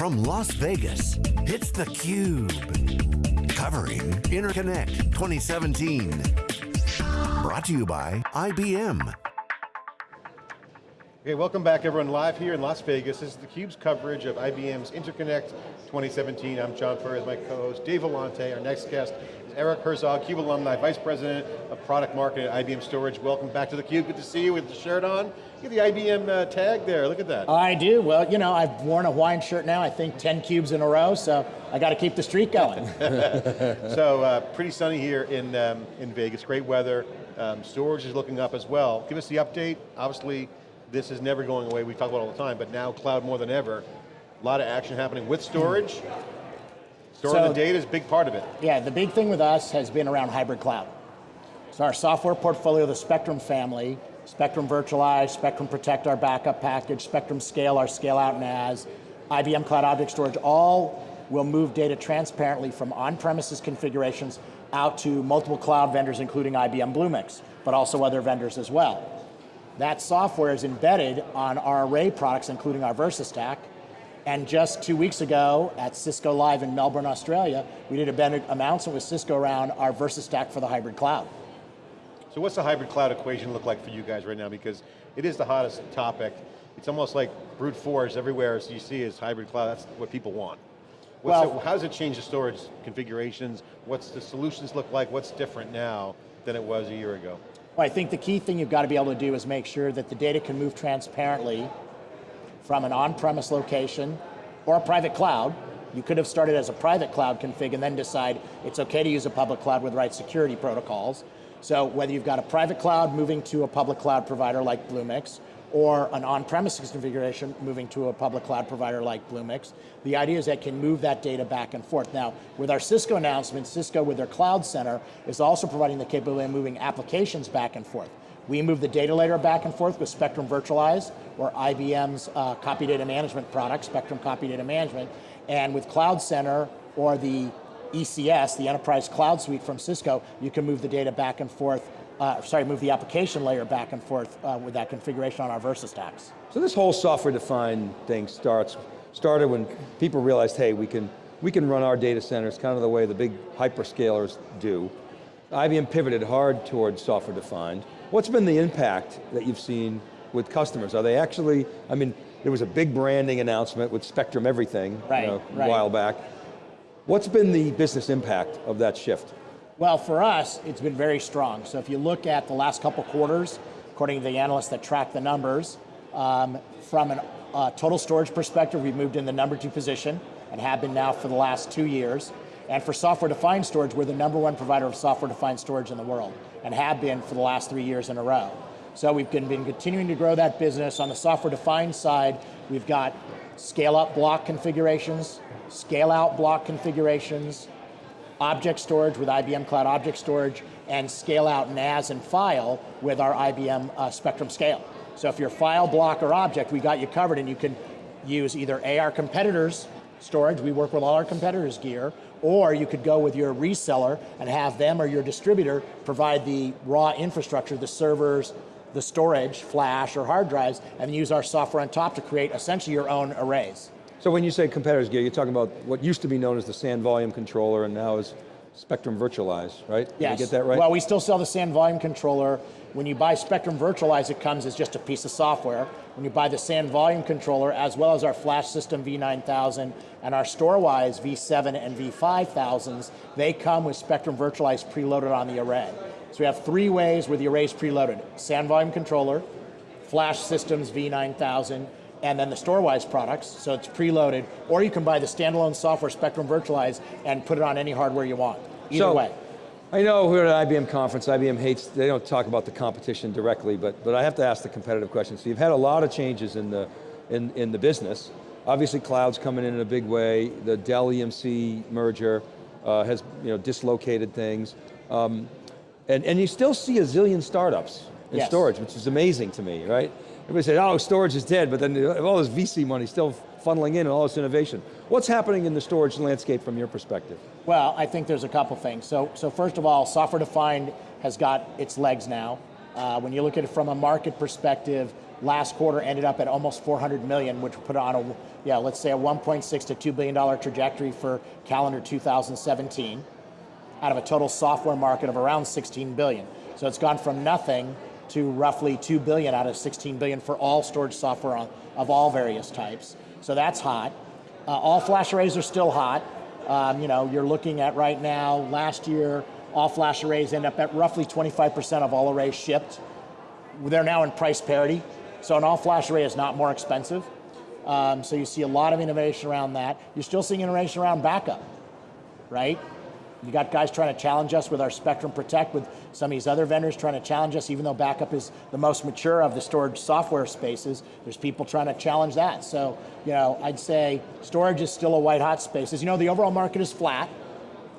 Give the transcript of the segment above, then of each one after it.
From Las Vegas, it's theCUBE. Covering Interconnect 2017. Brought to you by IBM. Okay, welcome back everyone, live here in Las Vegas. This is theCUBE's coverage of IBM's Interconnect 2017. I'm John Furrier, my co-host, Dave Vellante. Our next guest is Eric Herzog, CUBE alumni, Vice President of Product Marketing at IBM Storage. Welcome back to theCUBE, good to see you with the shirt on. You the IBM uh, tag there, look at that. I do, well, you know, I've worn a Hawaiian shirt now, I think 10 cubes in a row, so I got to keep the streak going. so, uh, pretty sunny here in, um, in Vegas, great weather. Um, storage is looking up as well. Give us the update, obviously, this is never going away, we talk about it all the time, but now cloud more than ever. A lot of action happening with storage. Storing so, the data is a big part of it. Yeah, the big thing with us has been around hybrid cloud. So our software portfolio, the Spectrum family, Spectrum Virtualize, Spectrum Protect, our backup package, Spectrum Scale, our scale out NAS, IBM Cloud Object Storage, all will move data transparently from on-premises configurations out to multiple cloud vendors, including IBM Bluemix, but also other vendors as well. That software is embedded on our array products, including our VersaStack. And just two weeks ago at Cisco Live in Melbourne, Australia, we did a announcement with Cisco around our VersaStack for the hybrid cloud. So what's the hybrid cloud equation look like for you guys right now? Because it is the hottest topic. It's almost like brute force everywhere as you see is hybrid cloud, that's what people want. What's well, it, how does it change the storage configurations? What's the solutions look like? What's different now than it was a year ago? Well, I think the key thing you've got to be able to do is make sure that the data can move transparently from an on-premise location or a private cloud. You could have started as a private cloud config and then decide it's okay to use a public cloud with the right security protocols. So whether you've got a private cloud moving to a public cloud provider like Bluemix, or an on-premises configuration moving to a public cloud provider like Bluemix. The idea is that can move that data back and forth. Now, with our Cisco announcement, Cisco with their Cloud Center is also providing the capability of moving applications back and forth. We move the data layer back and forth with Spectrum Virtualize, or IBM's uh, copy data management product, Spectrum Copy Data Management, and with Cloud Center, or the ECS, the Enterprise Cloud Suite from Cisco, you can move the data back and forth uh, sorry, move the application layer back and forth uh, with that configuration on our VersaStacks. So this whole software-defined thing starts, started when people realized, hey, we can, we can run our data centers kind of the way the big hyperscalers do. IBM pivoted hard towards software-defined. What's been the impact that you've seen with customers? Are they actually, I mean, there was a big branding announcement with Spectrum Everything right, you know, right. a while back. What's been the business impact of that shift? Well, for us, it's been very strong. So if you look at the last couple quarters, according to the analysts that track the numbers, um, from a uh, total storage perspective, we've moved in the number two position and have been now for the last two years. And for software-defined storage, we're the number one provider of software-defined storage in the world and have been for the last three years in a row. So we've been, been continuing to grow that business. On the software-defined side, we've got scale-up block configurations, scale-out block configurations, object storage with IBM Cloud Object Storage, and scale out NAS and file with our IBM uh, Spectrum Scale. So if you're file, block, or object, we got you covered and you can use either A, our competitors storage, we work with all our competitors' gear, or you could go with your reseller and have them or your distributor provide the raw infrastructure, the servers, the storage, flash, or hard drives, and use our software on top to create essentially your own arrays. So when you say competitors gear, you're talking about what used to be known as the SAN volume controller and now is Spectrum Virtualize, right? Yes. Did I get that right? Well, we still sell the SAN volume controller. When you buy Spectrum Virtualize, it comes as just a piece of software. When you buy the SAN volume controller, as well as our flash system V9000 and our Storwize V7 and V5000s, they come with Spectrum Virtualize preloaded on the array. So we have three ways where the array is preloaded. SAN volume controller, flash systems V9000, and then the Storwize products, so it's preloaded, or you can buy the standalone software Spectrum Virtualize and put it on any hardware you want, either so, way. I know we're at an IBM conference, IBM hates, they don't talk about the competition directly, but, but I have to ask the competitive question. So you've had a lot of changes in the, in, in the business. Obviously cloud's coming in in a big way, the Dell EMC merger uh, has you know, dislocated things. Um, and, and you still see a zillion startups in yes. storage, which is amazing to me, right? Everybody said, oh, storage is dead, but then all this VC money still funneling in and all this innovation. What's happening in the storage landscape from your perspective? Well, I think there's a couple things. So, so first of all, software defined has got its legs now. Uh, when you look at it from a market perspective, last quarter ended up at almost 400 million, which put on a, yeah, let's say a 1.6 to 2 billion dollar trajectory for calendar 2017 out of a total software market of around 16 billion. So it's gone from nothing to roughly 2 billion out of 16 billion for all storage software on, of all various types. So that's hot. Uh, all flash arrays are still hot. Um, you know, you're looking at right now, last year, all flash arrays end up at roughly 25% of all arrays shipped. They're now in price parity. So an all flash array is not more expensive. Um, so you see a lot of innovation around that. You're still seeing innovation around backup, right? You got guys trying to challenge us with our Spectrum Protect, with some of these other vendors trying to challenge us, even though backup is the most mature of the storage software spaces, there's people trying to challenge that. So, you know, I'd say storage is still a white hot space. As you know, the overall market is flat,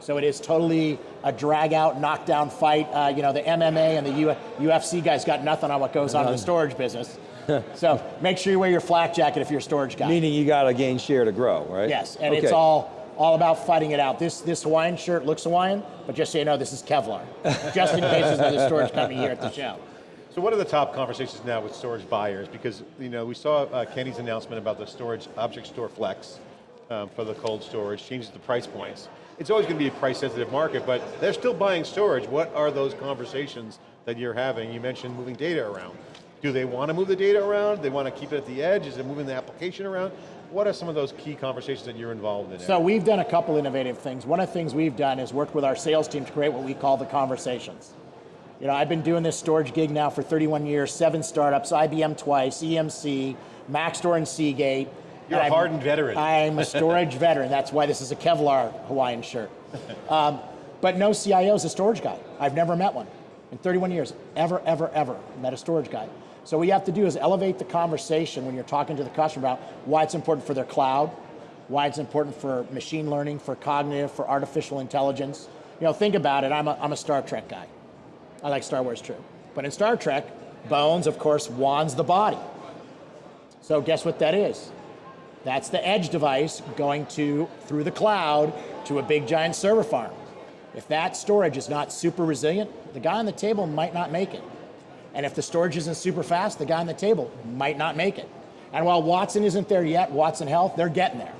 so it is totally a drag out, knockdown fight. Uh, you know, the MMA and the U UFC guys got nothing on what goes on in the storage business. so make sure you wear your flak jacket if you're a storage guy. Meaning you got to gain share to grow, right? Yes, and okay. it's all all about fighting it out. This this Hawaiian shirt looks Hawaiian, but just so you know, this is Kevlar. just in case there's another storage company here at the show. So what are the top conversations now with storage buyers? Because you know we saw uh, Kenny's announcement about the storage object store flex um, for the cold storage, changes the price points. It's always going to be a price sensitive market, but they're still buying storage. What are those conversations that you're having? You mentioned moving data around. Do they want to move the data around? They want to keep it at the edge? Is it moving the application around? What are some of those key conversations that you're involved in? So we've done a couple innovative things. One of the things we've done is worked with our sales team to create what we call the conversations. You know, I've been doing this storage gig now for 31 years, seven startups, IBM twice, EMC, Maxtor and Seagate. You're a hardened veteran. I'm a storage veteran. That's why this is a Kevlar Hawaiian shirt. Um, but no CIO is a storage guy. I've never met one. In 31 years, ever, ever, ever met a storage guy. So what you have to do is elevate the conversation when you're talking to the customer about why it's important for their cloud, why it's important for machine learning, for cognitive, for artificial intelligence. You know, think about it, I'm a, I'm a Star Trek guy. I like Star Wars too. But in Star Trek, Bones, of course, wands the body. So guess what that is? That's the edge device going to, through the cloud, to a big giant server farm. If that storage is not super resilient, the guy on the table might not make it. And if the storage isn't super fast, the guy on the table might not make it. And while Watson isn't there yet, Watson Health, they're getting there.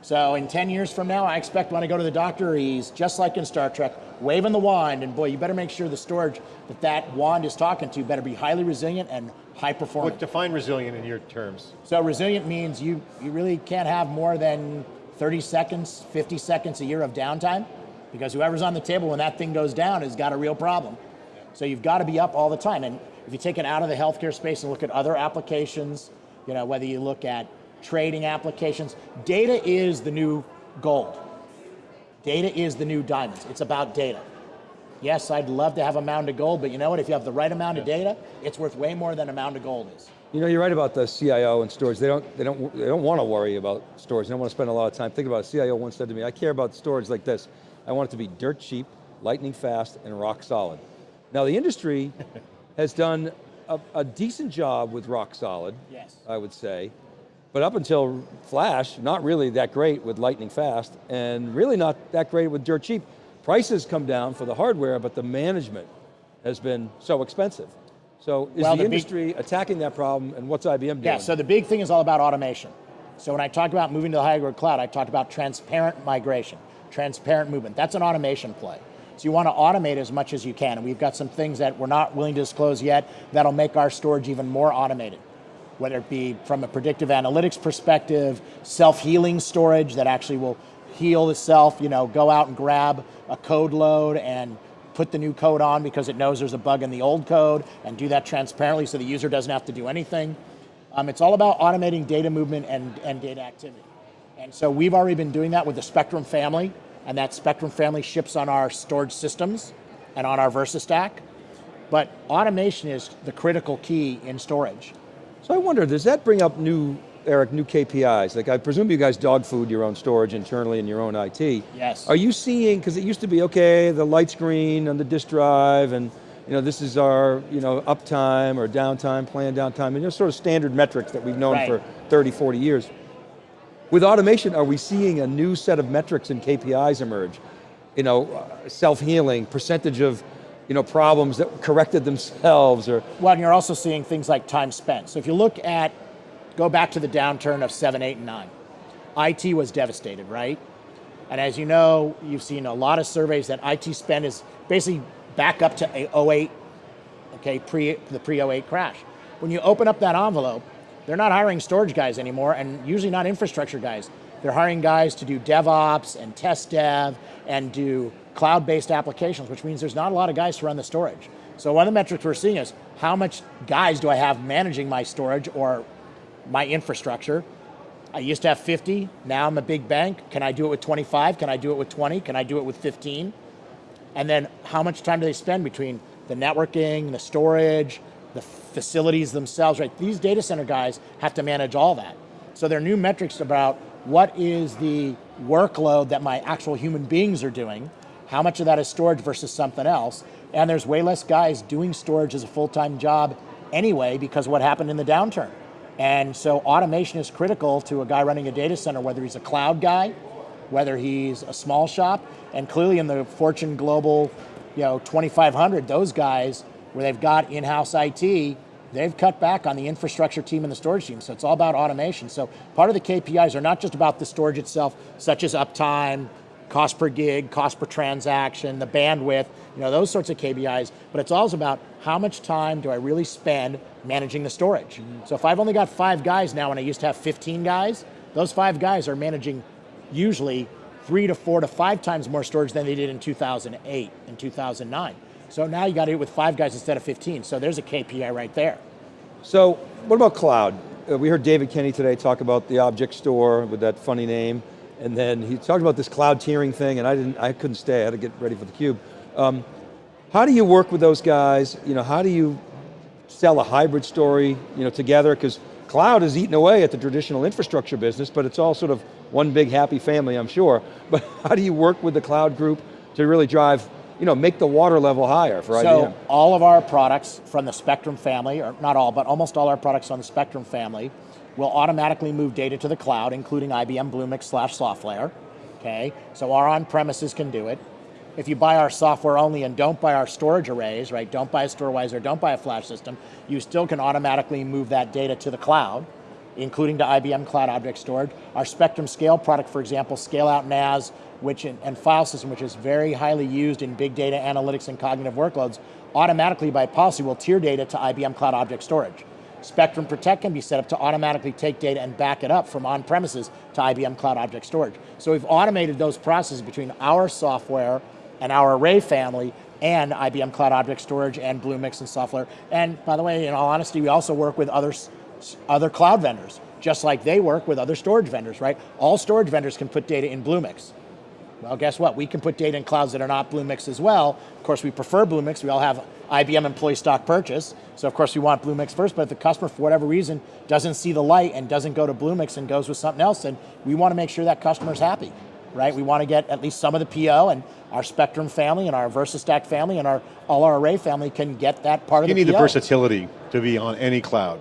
So in 10 years from now, I expect when I go to the doctor, he's just like in Star Trek, waving the wand, and boy, you better make sure the storage that that wand is talking to better be highly resilient and high performance. What define resilient in your terms? So resilient means you, you really can't have more than 30 seconds, 50 seconds a year of downtime, because whoever's on the table when that thing goes down has got a real problem. So you've got to be up all the time. And if you take it out of the healthcare space and look at other applications, you know, whether you look at trading applications, data is the new gold. Data is the new diamonds. It's about data. Yes, I'd love to have a mound of gold, but you know what? If you have the right amount of data, it's worth way more than a mound of gold is. You know, you're right about the CIO and storage. They don't, they don't, they don't want to worry about storage. They don't want to spend a lot of time. Think about it. CIO once said to me, I care about storage like this. I want it to be dirt cheap, lightning fast, and rock solid. Now the industry has done a, a, decent job with rock solid, yes. I would say. But up until Flash, not really that great with lightning fast, and really not that great with dirt cheap. Prices come down for the hardware, but the management has been so expensive. So is well, the, the industry attacking that problem, and what's IBM doing? Yeah, so the big thing is all about automation. So when I talked about moving to the hybrid cloud, I talked about transparent migration, transparent movement. That's an automation play. So you want to automate as much as you can. And we've got some things that we're not willing to disclose yet that'll make our storage even more automated. Whether it be from a predictive analytics perspective, self-healing storage that actually will heal itself, you know, go out and grab a code load and put the new code on because it knows there's a bug in the old code and do that transparently so the user doesn't have to do anything. Um, it's all about automating data movement and, and data activity. And so we've already been doing that with the Spectrum family and that Spectrum family ships on our storage systems and on our VersaStack. But automation is the critical key in storage. So I wonder, does that bring up new, Eric, new KPIs? Like I presume you guys dog food your own storage internally in your own IT. Yes. Are you seeing, because it used to be, okay, the light screen on the disk drive and you know, this is our you know, uptime or downtime, planned downtime, and you know, sort of standard metrics that we've known right. for 30, 40 years. With automation, are we seeing a new set of metrics and KPIs emerge? You know, self-healing, percentage of you know, problems that corrected themselves or Well, and you're also seeing things like time spent. So if you look at, go back to the downturn of 7, 8, and 9, IT was devastated, right? And as you know, you've seen a lot of surveys that IT spend is basically back up to a 08, okay, pre, the pre-08 crash. When you open up that envelope, they're not hiring storage guys anymore, and usually not infrastructure guys. They're hiring guys to do DevOps and test dev and do cloud-based applications, which means there's not a lot of guys to run the storage. So one of the metrics we're seeing is how much guys do I have managing my storage or my infrastructure? I used to have 50, now I'm a big bank. Can I do it with 25? Can I do it with 20? Can I do it with 15? And then how much time do they spend between the networking, the storage, the facilities themselves, right? These data center guys have to manage all that. So there are new metrics about what is the workload that my actual human beings are doing, how much of that is storage versus something else, and there's way less guys doing storage as a full-time job anyway because what happened in the downturn. And so automation is critical to a guy running a data center, whether he's a cloud guy, whether he's a small shop, and clearly in the Fortune Global, you know, 2,500, those guys where they've got in-house IT, they've cut back on the infrastructure team and the storage team. So it's all about automation. So part of the KPIs are not just about the storage itself, such as uptime, cost per gig, cost per transaction, the bandwidth, you know, those sorts of KPIs, but it's also about how much time do I really spend managing the storage. Mm -hmm. So if I've only got five guys now and I used to have 15 guys, those five guys are managing usually three to four to five times more storage than they did in 2008 and 2009. So now you got to do it with five guys instead of 15. So there's a KPI right there. So what about cloud? Uh, we heard David Kenny today talk about the object store with that funny name. And then he talked about this cloud tiering thing and I didn't, I couldn't stay, I had to get ready for the cube. Um, how do you work with those guys? You know, how do you sell a hybrid story, you know, together? Because cloud is eating away at the traditional infrastructure business, but it's all sort of one big happy family, I'm sure. But how do you work with the cloud group to really drive, you know, make the water level higher for so IBM? So all of our products from the Spectrum family, or not all, but almost all our products on the Spectrum family, will automatically move data to the cloud, including IBM Bluemix slash SoftLayer, okay? So our on-premises can do it. If you buy our software only and don't buy our storage arrays, right, don't buy a StoreWizer, don't buy a flash system, you still can automatically move that data to the cloud, including to IBM Cloud Object Storage. Our Spectrum Scale product, for example, Scale Out NAS, which and file system, which is very highly used in big data analytics and cognitive workloads, automatically by policy will tier data to IBM Cloud Object Storage. Spectrum Protect can be set up to automatically take data and back it up from on-premises to IBM Cloud Object Storage. So we've automated those processes between our software and our array family and IBM Cloud Object Storage and Bluemix and software. And by the way, in all honesty, we also work with other, other cloud vendors, just like they work with other storage vendors, right? All storage vendors can put data in Bluemix. Well, guess what? We can put data in clouds that are not Bluemix as well. Of course, we prefer Bluemix. We all have IBM employee stock purchase. So of course we want Bluemix first, but if the customer for whatever reason doesn't see the light and doesn't go to Bluemix and goes with something else, then we want to make sure that customer's happy, right? We want to get at least some of the PO and our Spectrum family and our VersaStack family and our all our array family can get that part you of the You need PO. the versatility to be on any cloud.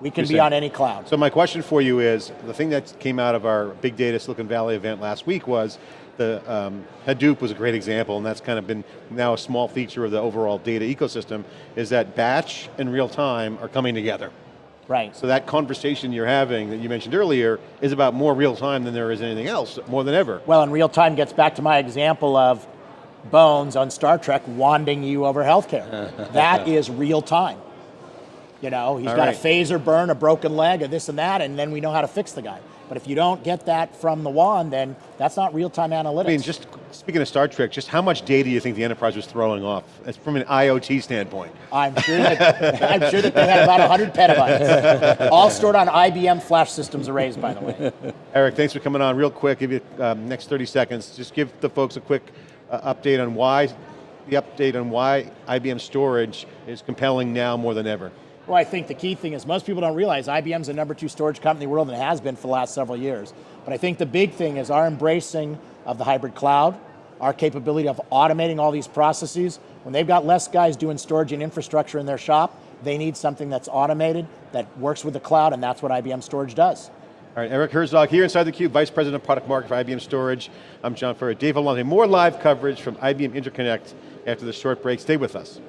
We can be on any cloud. So my question for you is, the thing that came out of our Big Data Silicon Valley event last week was, the um, Hadoop was a great example, and that's kind of been now a small feature of the overall data ecosystem, is that batch and real time are coming together. Right. So that conversation you're having that you mentioned earlier is about more real time than there is anything else, more than ever. Well, and real time gets back to my example of Bones on Star Trek wanding you over healthcare. that is real time. You know, he's All got right. a phaser burn, a broken leg, or this and that, and then we know how to fix the guy. But if you don't get that from the wand, then that's not real-time analytics. I mean, just speaking of Star Trek, just how much data do you think the enterprise was throwing off? From an IoT standpoint. I'm sure that I'm sure that they had about 100 petabytes, all stored on IBM flash systems arrays, by the way. Eric, thanks for coming on. Real quick, give you um, next 30 seconds. Just give the folks a quick uh, update on why, the update on why IBM storage is compelling now more than ever. Well, I think the key thing is most people don't realize IBM's the number two storage company in the world and it has been for the last several years. But I think the big thing is our embracing of the hybrid cloud, our capability of automating all these processes. When they've got less guys doing storage and infrastructure in their shop, they need something that's automated, that works with the cloud, and that's what IBM Storage does. All right, Eric Herzog here inside theCUBE, Vice President of Product Market for IBM Storage. I'm John Furrier. Dave Vellante, more live coverage from IBM Interconnect after the short break. Stay with us.